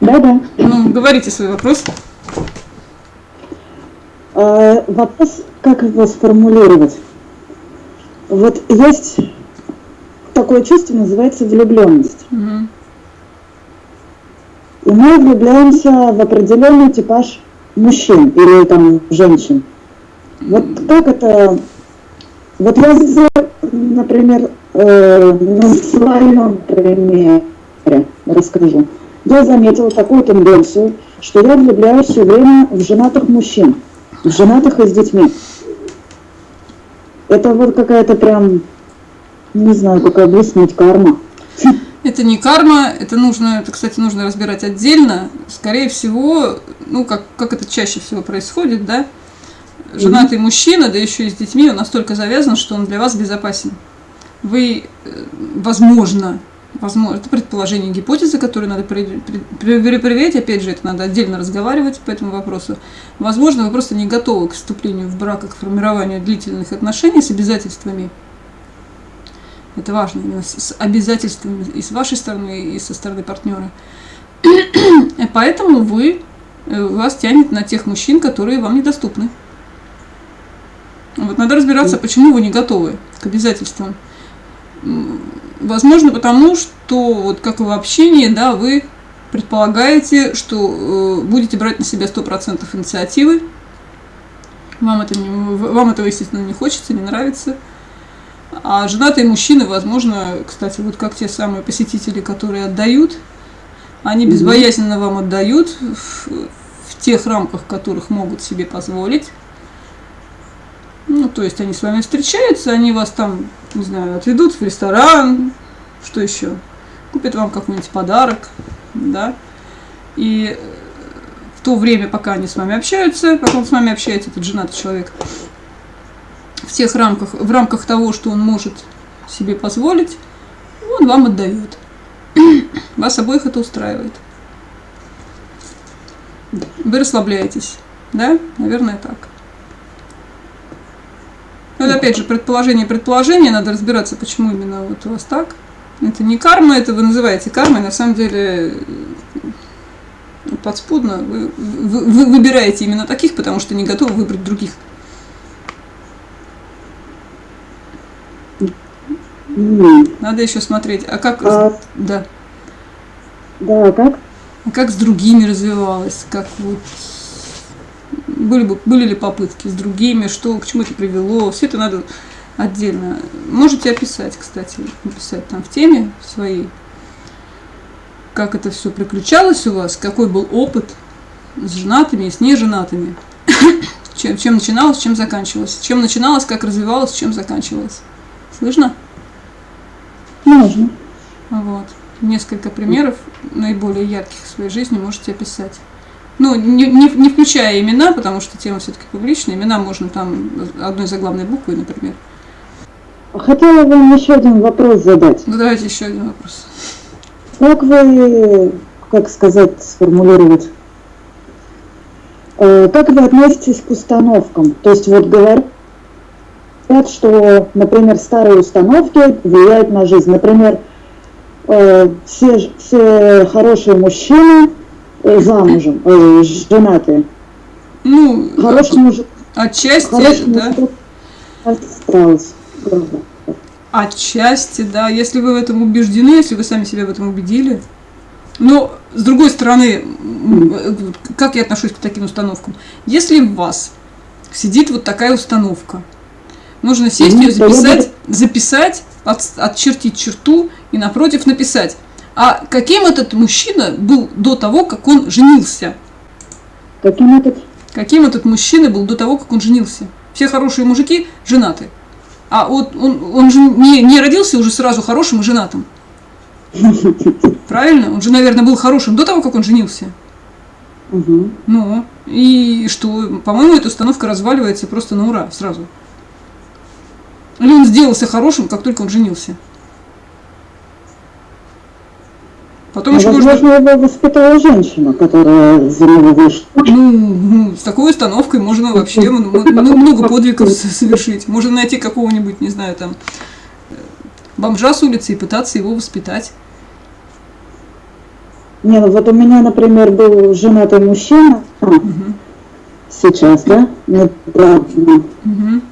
Да, да. Ну, говорите свой вопрос. А, вопрос, как его сформулировать? Вот есть такое чувство, называется влюбленность. Угу. И мы влюбляемся в определенный типаж мужчин или там женщин. Вот как это... Вот я, например, э, на своем примере расскажу. Я заметила такую тенденцию, что я влюбляюсь все время в женатых мужчин, в женатых и с детьми. Это вот какая-то прям, не знаю, как объяснить, карма. Это не карма, это нужно, это, кстати, нужно разбирать отдельно. Скорее всего, ну, как, как это чаще всего происходит, да, женатый mm-hmm. мужчина, да еще и с детьми, он настолько завязан, что он для вас безопасен. Вы, э, возможно, возможно, это предположение, гипотезы, которые надо проверять, опять же, это надо отдельно разговаривать по этому вопросу. Возможно, вы просто не готовы к вступлению в брак, к формированию длительных отношений с обязательствами, это важно, именно с обязательствами и с вашей стороны, и со стороны партнера. И поэтому вы, э, вас тянет на тех мужчин, которые вам недоступны. Вот надо разбираться, почему вы не готовы к обязательствам. Возможно, потому что, вот как и в общении, да, вы предполагаете, что э, будете брать на себя 100% инициативы. Вам, это не, вам этого, естественно, не хочется, не нравится. А женатые мужчины, возможно, кстати, вот как те самые посетители, которые отдают, они безбоязненно вам отдают в, в тех рамках, которых могут себе позволить. Ну, то есть они с вами встречаются, они вас там, не знаю, отведут в ресторан, что еще, купят вам какой-нибудь подарок, да, и в то время, пока они с вами общаются, пока он с вами общается, этот женатый человек, в тех рамках, в рамках того, что он может себе позволить, он вам отдает. Вас обоих это устраивает. Вы расслабляетесь, да? Наверное, так. Но это опять же предположение предположение, надо разбираться, почему именно вот у вас так. Это не карма, это вы называете кармой, на самом деле подспудно вы, вы, вы выбираете именно таких, потому что не готовы выбрать других. Надо еще смотреть. А как... А... Да. Да, как? А как с другими развивалось? Как вот... Были, бы, были ли попытки с другими? Что, к чему это привело? Все это надо отдельно. Можете описать, кстати, написать там в теме своей, как это все приключалось у вас, какой был опыт с женатыми и с неженатыми. чем, чем начиналось, чем заканчивалось. Чем начиналось, как развивалось, чем заканчивалось. Слышно? Можно. Вот. Несколько примеров наиболее ярких в своей жизни можете описать. Ну, не, не, не включая имена, потому что тема все-таки публичная. Имена можно там одной заглавной буквой, например. Хотела вам еще один вопрос задать. Ну, давайте еще один вопрос. Как вы, как сказать, сформулировать, э, как вы относитесь к установкам? То есть вот говорят, что, например, старые установки влияют на жизнь. Например, э, все, все хорошие мужчины замужем, э, женатые. Ну, хороший мужик. Отчасти, хороший да. Мужик. Отчасти, да. Если вы в этом убеждены, если вы сами себя в этом убедили. Но, с другой стороны, как я отношусь к таким установкам? Если в вас сидит вот такая установка – Нужно сесть, ее записать, записать, от, отчертить черту и напротив написать. А каким этот мужчина был до того, как он женился? Каким этот? Каким этот мужчина был до того, как он женился? Все хорошие мужики женаты. А вот он, он же не, не родился уже сразу хорошим и женатым. Правильно? Он же, наверное, был хорошим до того, как он женился. Угу. Ну, и что? По-моему, эта установка разваливается просто на ура сразу. Или он сделался хорошим, как только он женился? Потом а еще возможно, можно... его воспитала женщина, которая за него вышла. Ну, ну, с такой установкой можно вообще много подвигов совершить. Можно найти какого-нибудь, не знаю, там, бомжа с улицы и пытаться его воспитать. Не, ну вот у меня, например, был женатый мужчина, Мгм. сейчас, да, недавно, Мгм.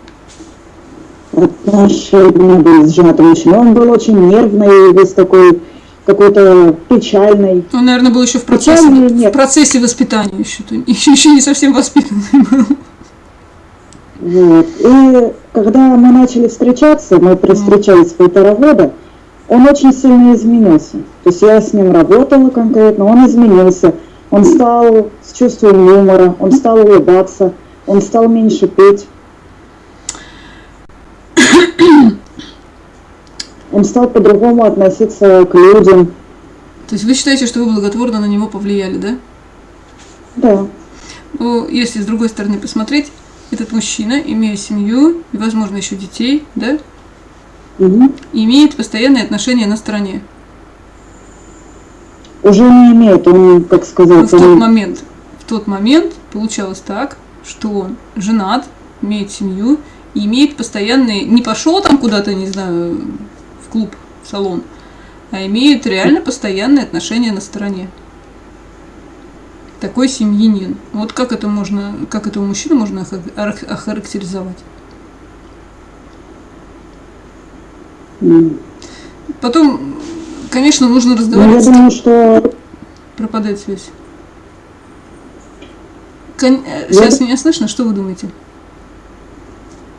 отношения были с женатым мужчиной. Он был очень нервный, весь такой какой-то печальный. Он, наверное, был еще в процессе, в процессе воспитания еще, еще, еще не совсем воспитанный был. Вот. И когда мы начали встречаться, мы встречались полтора года, он очень сильно изменился. То есть я с ним работала конкретно, он изменился. Он стал с чувством юмора, он стал улыбаться, он стал меньше петь. Он стал по-другому относиться к людям. То есть вы считаете, что вы благотворно на него повлияли, да? Да. Ну, если с другой стороны посмотреть, этот мужчина, имея семью и, возможно, еще детей, да, Мгм. имеет постоянные отношения на стороне. Уже не имеет, он, как Но сказать, в тот он- момент, в тот момент получалось так, что он женат, имеет семью и имеет постоянные, не пошел там куда-то, не знаю, клуб, в салон, а имеет реально постоянные отношения на стороне. Такой семьянин. Вот как это можно, как этого мужчину можно охар- охар- охарактеризовать? Потом, конечно, нужно Ну, я разговаривать. думаю, что Пропадает связь. Кон- э, Я Сейчас д- меня слышно? Что вы думаете?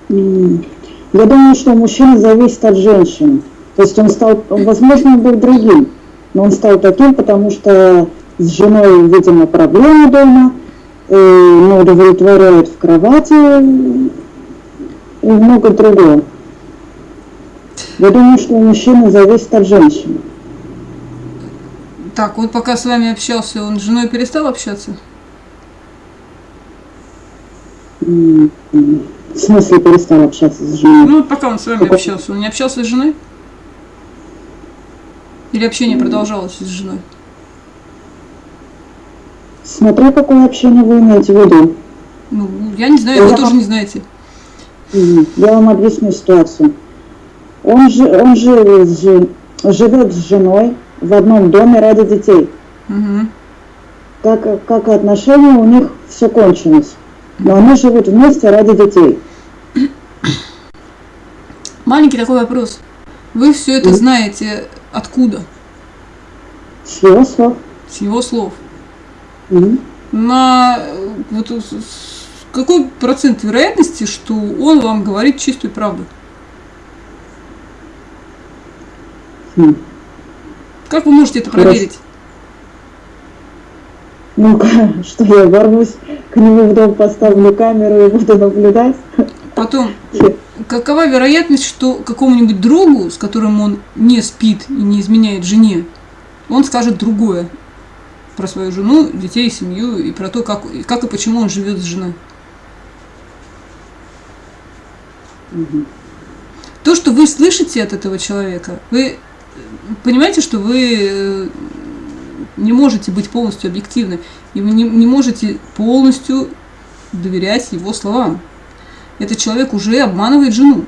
Я думаю, что мужчина зависит от женщины. То есть он стал, возможно, он был другим, но он стал таким, потому что с женой, видимо, проблемы дома, э, не удовлетворяет в кровати м, и много другого. Я думаю, что у мужчины зависит от женщины. Так, вот пока с вами общался, он с женой перестал общаться? В смысле перестал общаться с женой? Ну, вот пока он с вами Какой? общался, он не общался с женой? Или общение продолжалось с женой? Смотря какое общение вы имеете в виду. Ну, я не знаю, вы Я- тоже не знаете. Я вам объясню ситуацию. Он, же, он живет, с живет с женой в одном доме ради детей. Мгм. Как, как отношения у них все кончилось. Но они живут вместе ради детей. Маленький такой вопрос. Вы все это знаете откуда? С его слов. С его слов. Мгм. На вот, какой процент вероятности, что он вам говорит чистую правду? Хм. Как вы можете это проверить? Ну-ка, что я ворвусь к нему в дом, поставлю камеру и буду наблюдать? Потом, какова вероятность, что какому-нибудь другу, с которым он не спит и не изменяет жене, он скажет другое про свою жену, детей, семью и про то, как, как и почему он живет с женой? То, что вы слышите от этого человека, вы понимаете, что вы э, не можете быть полностью объективны, и вы не, не можете полностью доверять его словам. Этот человек уже обманывает жену,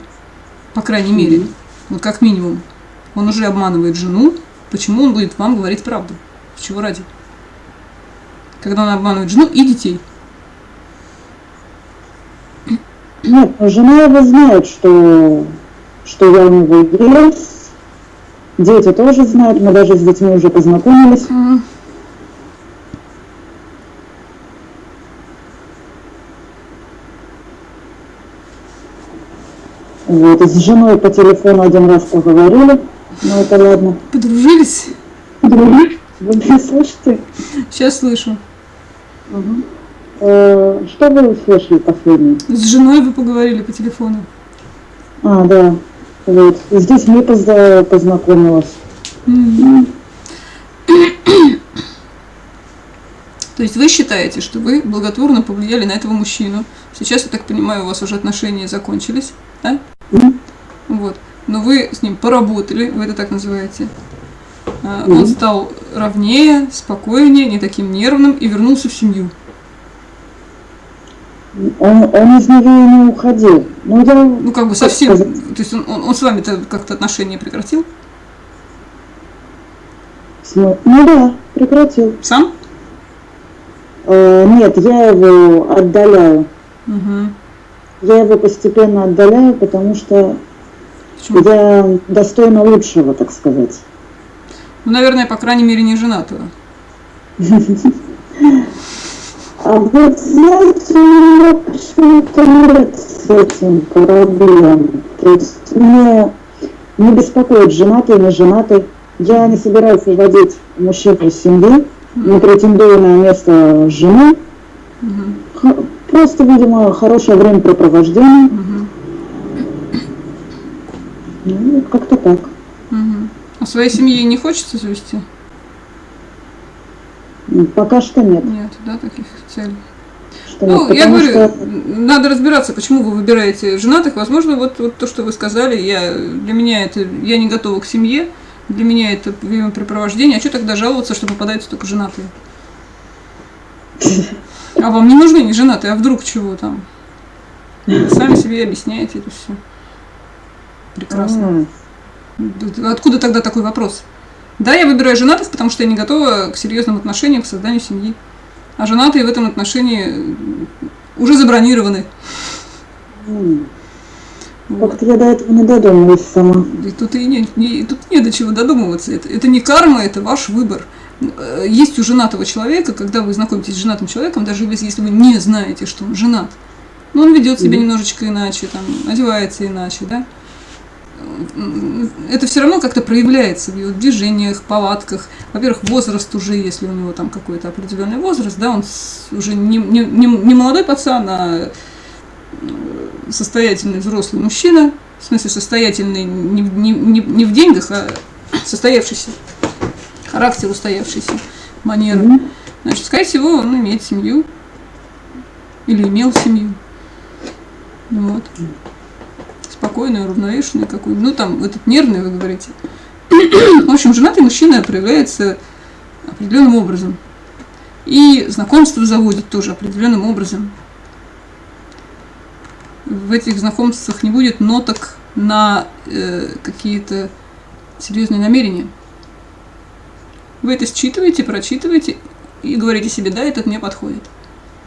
по крайней мере, Мгм. вот как минимум. Он уже обманывает жену, почему он будет вам говорить правду? Чего ради? Когда он обманывает жену и детей. Но жена его знает, что, что я у него есть. Дети тоже знают, мы даже с детьми уже познакомились. Мгм. Вот, и с женой по телефону один раз поговорили, ну это ладно. Подружились? Вы меня слышите? Сейчас слышу. Мгм. Э, Что вы услышали последнее? С женой вы поговорили по телефону. А, да. Вот. И с детьми позна- познакомилась. Мгм. То есть вы считаете, что вы благотворно повлияли на этого мужчину. Сейчас, я так понимаю, у вас уже отношения закончились, да? Вот. Но вы с ним поработали, вы это так называете. А, Он стал ровнее, спокойнее, не таким нервным и вернулся в семью. Он, он из нее не уходил. Ну, я, Ну, как бы совсем. сказать? То есть он, он, он с вами-то как-то отношения прекратил? ну да, Прекратил. Сам? Э, нет, я его отдаляю. Угу. Я его постепенно отдаляю, потому что Почему? я достойна лучшего, так сказать. Ну, наверное, по крайней мере, не женатого. А вот знаете, у меня почему-то нет с этим проблем. То есть мне не беспокоит женатый, не женатый. Я не собираюсь выводить мужчину из семьи, не претендую на место жены. Просто, видимо, хорошее времяпрепровождение. Мгм. Ну, как-то так. Мгм. А своей семьи не хочется завести? М, Пока что нет. Нет, да, таких целей. Что Ну, нет, я говорю, что надо разбираться, почему вы выбираете женатых. Возможно, вот, вот то, что вы сказали, я, для меня это, я не готова к семье, для меня это времяпрепровождение. А что тогда жаловаться, что попадаются только женатые? А вам не нужны не женатые, а вдруг чего там? Вы Сами себе объясняете это все. Прекрасно. Откуда тогда такой вопрос? Да, я выбираю женатых, потому что я не готова к серьезным отношениям, к созданию семьи. А женатые в этом отношении уже забронированы. Как-то я до этого не додумалась сама. И тут и не, не- тут не до чего додумываться. Это, это не карма, это ваш выбор. Э, Есть у женатого человека, когда вы знакомитесь с женатым человеком, даже если вы не знаете, что он женат, но он ведет себя немножечко иначе, там, одевается иначе, да, М, это все равно как-то проявляется в его движениях, повадках. Во-первых, возраст уже, если у него там какой-то определенный возраст, да, он уже не, не, не, не молодой пацан, а э, состоятельный взрослый мужчина, в смысле состоятельный не, не, не, не в деньгах, а состоявшийся, характер устоявшийся, манеры. Мгм. Значит, скорее всего, он имеет семью или имел семью. Вот. Спокойный, уравновешенный какой. Ну, там, этот нервный, вы говорите. В общем, женатый мужчина проявляется определенным образом. И знакомство заводит тоже определенным образом. В этих знакомствах не будет ноток на э, какие-то серьезные намерения. Вы это считываете, прочитываете и говорите себе, да, этот мне подходит.